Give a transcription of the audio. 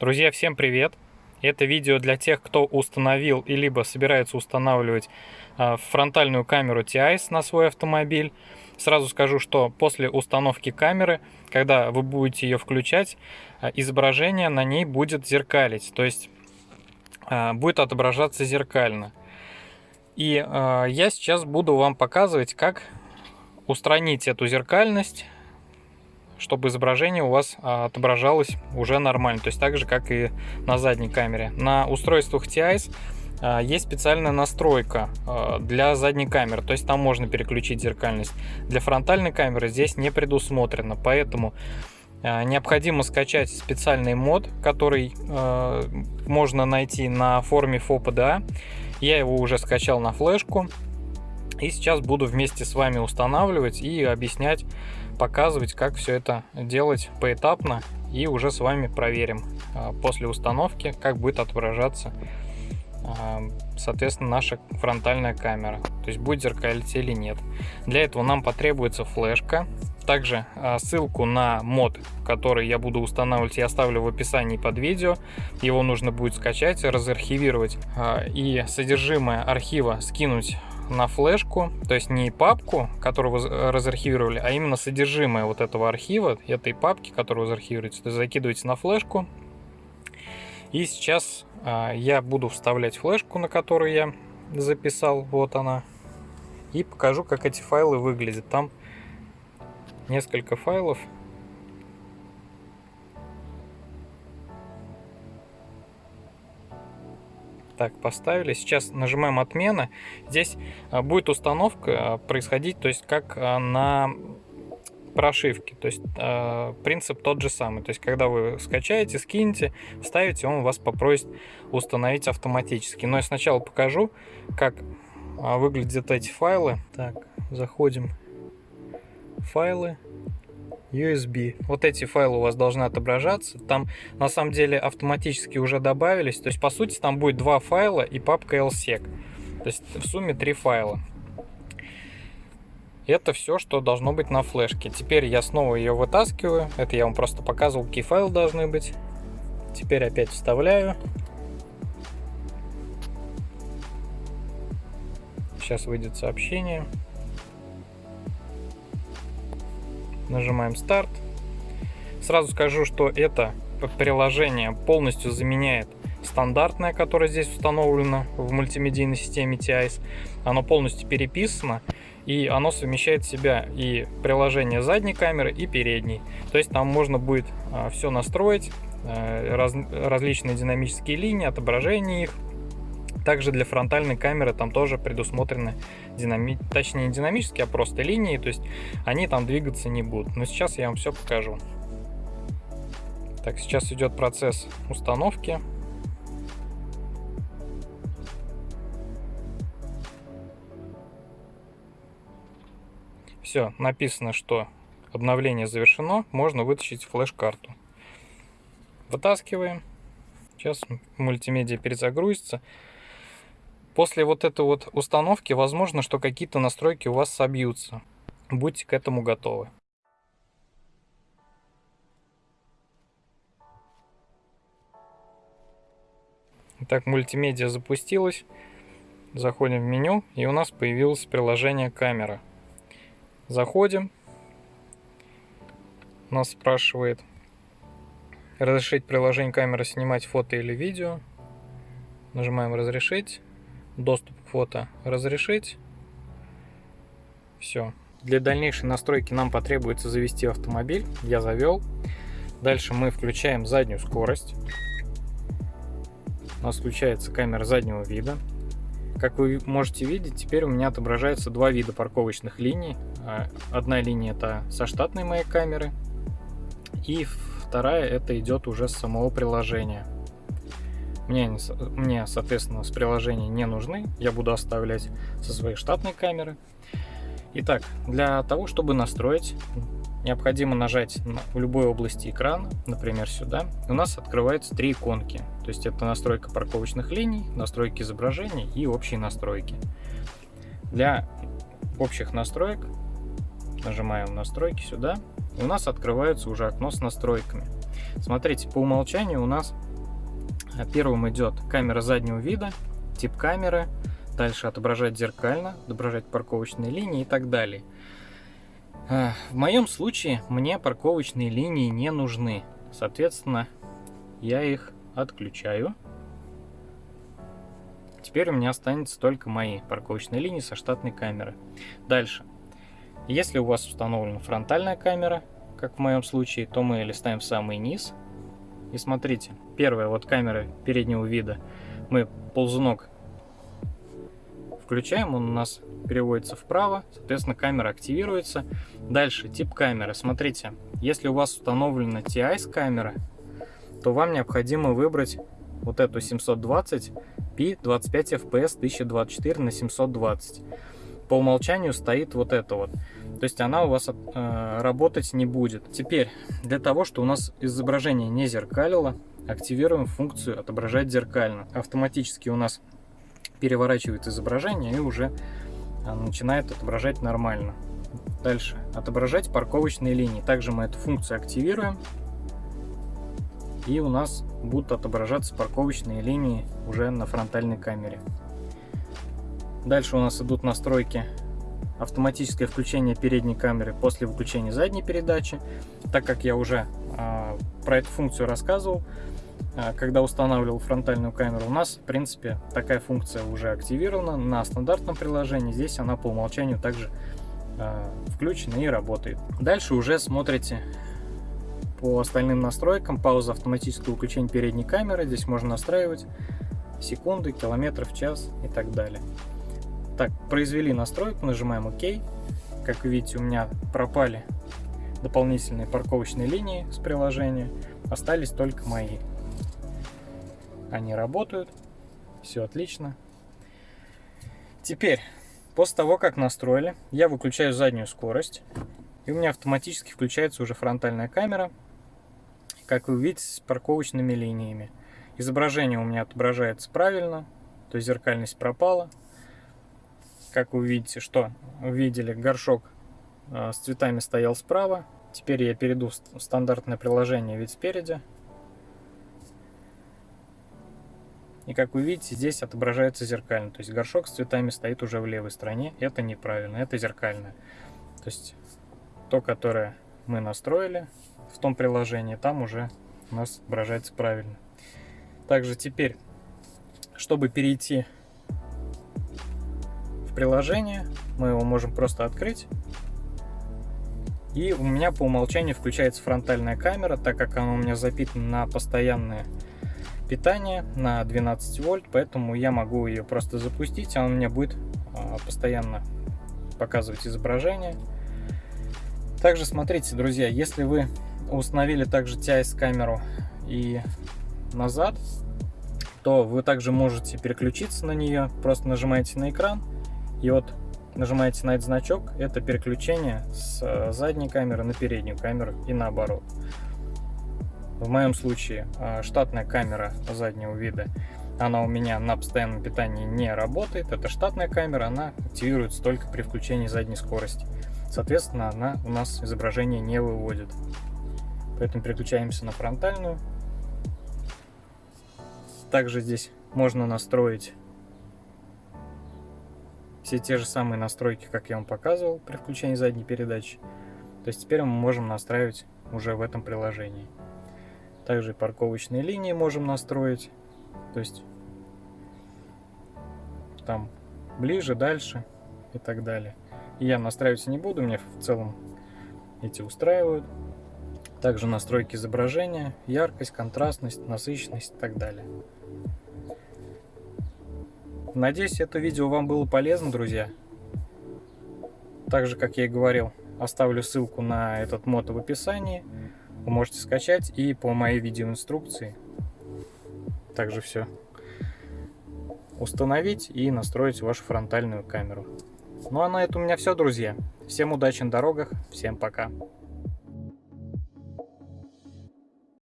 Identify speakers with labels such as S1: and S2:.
S1: Друзья, всем привет! Это видео для тех, кто установил и либо собирается устанавливать а, фронтальную камеру TIS на свой автомобиль. Сразу скажу, что после установки камеры, когда вы будете ее включать, а, изображение на ней будет зеркалить, то есть а, будет отображаться зеркально. И я сейчас буду вам показывать, как устранить эту зеркальность чтобы изображение у вас а, отображалось уже нормально, то есть так же, как и на задней камере. На устройствах TIS а, есть специальная настройка а, для задней камеры, то есть там можно переключить зеркальность. Для фронтальной камеры здесь не предусмотрено, поэтому необходимо скачать специальный мод, который можно найти на форуме FOPDA. Я его уже скачал на флешку. И сейчас буду вместе с вами устанавливать и объяснять, показывать, как все это делать поэтапно. И уже с вами проверим а, после установки, как будет отображаться, а, соответственно, наша фронтальная камера. То есть будет зеркалить или нет. Для этого нам потребуется флешка. Также а, ссылку на мод, который я буду устанавливать, я оставлю в описании под видео. Его нужно будет скачать, разархивировать и содержимое архива скинуть на флешку, то есть не папку, которую вы разархивировали, а именно содержимое вот этого архива, этой папки, которую вы зархивируете, то есть закидываете на флешку. И сейчас а, я буду вставлять флешку, на которую я записал, вот она, и покажу, как эти файлы выглядят. Там несколько файлов, Так, поставили. Сейчас нажимаем отмена. Здесь а, будет установка а, происходить, то есть как а, на прошивке. То есть принцип тот же самый. То есть когда вы скачаете, скинете, вставите, он вас попросит установить автоматически. Но я сначала покажу, как выглядят эти файлы. Так, заходим в файлы. USB. Вот эти файлы у вас должны отображаться. Там на самом деле автоматически уже добавились. То есть по сути там будет два файла и папка LSEC. То есть в сумме три файла. Это все, что должно быть на флешке. Теперь я снова ее вытаскиваю. Это я вам просто показывал, какие файлы должны быть. Теперь опять вставляю. Сейчас выйдет сообщение. Нажимаем старт. Сразу скажу, что это приложение полностью заменяет стандартное, которое здесь установлено в мультимедийной системе TIS. Оно полностью переписано и оно совмещает в себя и приложение задней камеры и передней. То есть там можно будет а, все настроить, а, раз, различные динамические линии, отображение их, также для фронтальной камеры там тоже предусмотрены, динами... точнее не динамические, а просто линии, то есть они там двигаться не будут. Но сейчас я вам все покажу. Так, сейчас идет процесс установки. Все, написано, что обновление завершено, можно вытащить флеш-карту. Вытаскиваем. Сейчас мультимедиа перезагрузится. После вот этой вот установки возможно, что какие-то настройки у вас собьются. Будьте к этому готовы. Итак, мультимедиа запустилась. Заходим в меню, и у нас появилось приложение камера. Заходим. Нас спрашивает разрешить приложение камеры снимать фото или видео. Нажимаем разрешить доступ к фото разрешить. Все. Для дальнейшей настройки нам потребуется завести автомобиль. Я завел. Дальше мы включаем заднюю скорость. У нас включается камера заднего вида. Как вы можете видеть, теперь у меня отображается два вида парковочных линий. А, одна линия это со штатной моей камеры, и вторая это идет уже с самого приложения. Мне, мне, соответственно, с приложения не нужны. Я буду оставлять со своей штатной камеры. Итак, для того, чтобы настроить, необходимо нажать в любой области экрана, например, сюда. У нас открываются три иконки. То есть это настройка парковочных линий, настройки изображений и общие настройки. Для общих настроек нажимаем настройки сюда. И у нас открывается уже окно с настройками. Смотрите, по умолчанию у нас Первым идет камера заднего вида, тип камеры, дальше отображать зеркально, отображать парковочные линии и так далее. А, в моем случае мне парковочные линии не нужны. Соответственно, я их отключаю. Теперь у меня останется только мои парковочные линии со штатной камеры. Дальше. Если у вас установлена фронтальная камера, как в моем случае, то мы листаем в самый низ. И смотрите, первая вот камера переднего вида, мы ползунок включаем, он у нас переводится вправо, соответственно камера активируется. Дальше тип камеры. Смотрите, если у вас установлена TIS камера, то вам необходимо выбрать вот эту 720 p 25 fps 1024 на 720. По умолчанию стоит вот это вот. То есть она у вас э, работать не будет. Теперь, для того, чтобы у нас изображение не зеркалило, активируем функцию отображать зеркально. Автоматически у нас переворачивает изображение и уже а, начинает отображать нормально. Дальше. Отображать парковочные линии. Также мы эту функцию активируем. И у нас будут отображаться парковочные линии уже на фронтальной камере. Дальше у нас идут настройки автоматическое включение передней камеры после выключения задней передачи. Так как я уже э, про эту функцию рассказывал, а, когда устанавливал фронтальную камеру, у нас, в принципе, такая функция уже активирована на стандартном приложении. Здесь она по умолчанию также э, включена и работает. Дальше уже смотрите по остальным настройкам. Пауза автоматического выключения передней камеры. Здесь можно настраивать секунды, километры в час и так далее. Так, произвели настройку, нажимаем ОК. Как видите, у меня пропали дополнительные парковочные линии с приложения. Остались только мои. Они работают. Все отлично. Теперь, после того, как настроили, я выключаю заднюю скорость. И у меня автоматически включается уже фронтальная камера. Как вы видите, с парковочными линиями. Изображение у меня отображается правильно. То есть зеркальность пропала. Как вы видите, что увидели, горшок э, с цветами стоял справа. Теперь я перейду в стандартное приложение вид спереди. И как вы видите, здесь отображается зеркально. То есть горшок с цветами стоит уже в левой стороне. Это неправильно, это зеркальное. То есть то, которое мы настроили в том приложении, там уже у нас отображается правильно. Также теперь, чтобы перейти приложение, мы его можем просто открыть. И у меня по умолчанию включается фронтальная камера, так как она у меня запитана на постоянные питание на 12 вольт, поэтому я могу ее просто запустить, а он мне будет а, постоянно показывать изображение. Также смотрите, друзья, если вы установили также TIS камеру и назад, то вы также можете переключиться на нее, просто нажимаете на экран и вот нажимаете на этот значок, это переключение с э, задней камеры на переднюю камеру и наоборот. В моем случае а, штатная камера заднего вида, она у меня на постоянном питании не работает. Это штатная камера, она активируется только при включении задней скорости. Соответственно, она у нас изображение не выводит. Поэтому переключаемся на фронтальную. Также здесь можно настроить все те же самые настройки, как я вам показывал при включении задней передачи. То есть теперь мы можем настраивать уже в этом приложении. Также парковочные линии можем настроить. То есть там ближе, дальше и так далее. Я настраивать не буду, мне в целом эти устраивают. Также настройки изображения, яркость, контрастность, насыщенность и так далее. Надеюсь, это видео вам было полезно, друзья. Также, как я и говорил, оставлю ссылку на этот мод в описании вы можете скачать и по моей видеоинструкции также все установить и настроить вашу фронтальную камеру. Ну а на этом у меня все, друзья. Всем удачи на дорогах, всем пока.